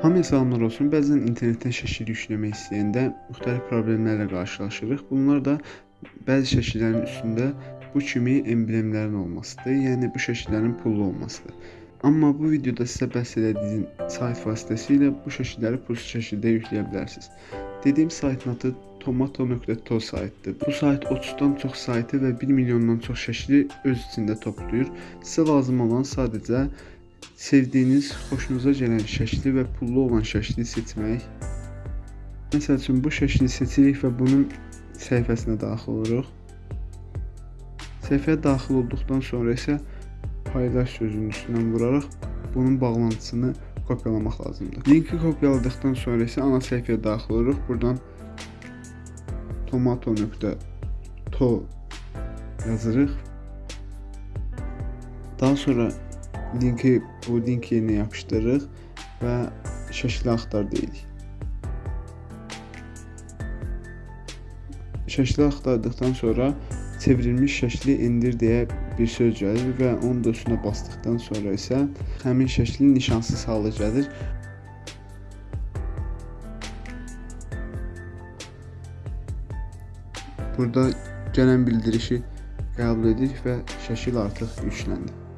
Hamıya salamlar olsun. Bəzən internetdən şəkil yükləmək istəyəndə müxtəlif problemlərlə qarşılaşırıq. Bunlar da bəzi şəkillərin üstündə bu kimi emblemlərin olmasıdır. Yəni bu şəkillərin pullu olmasıdır. Amma bu videoda sizə bəhs etdiyim sayt vasitəsilə bu şəkilləri pulsuz şəkildə yükləyə bilərsiniz. Dediyim saytın adı tomato.to saytdır. Bu sayt 30-dan çox saytı və 1 milyondan çox şəkli öz içində toplayır. Sizə lazım olan sadəcə sevdiyiniz, xoşunuza gələn şəkli və pullu olan şəkli seçmək. Məsəl üçün bu şəkli seçirik və bunun səhifəsinə daxil oluruq. Səhifəyə daxil olduqdan sonra isə paylaş sözünün üstündən vuraraq bunun bağlantısını kopyalamaq lazımdır. Linki kopyaladıqdan sonra isə ana səhifəyə daxil oluruq. Buradan tomato.to yazırıq. Daha sonra linki bu link yerinə yapışdırırıq və şəkli axtar deyirik. Şəkli axtardıqdan sonra çevrilmiş şəkli endir deyə bir söz gəlir və onun da üstünə basdıqdan sonra isə həmin şəklin nişansız halı gəlir. Burada gələn bildirişi qəbul edirik və şəkil artıq yükləndi.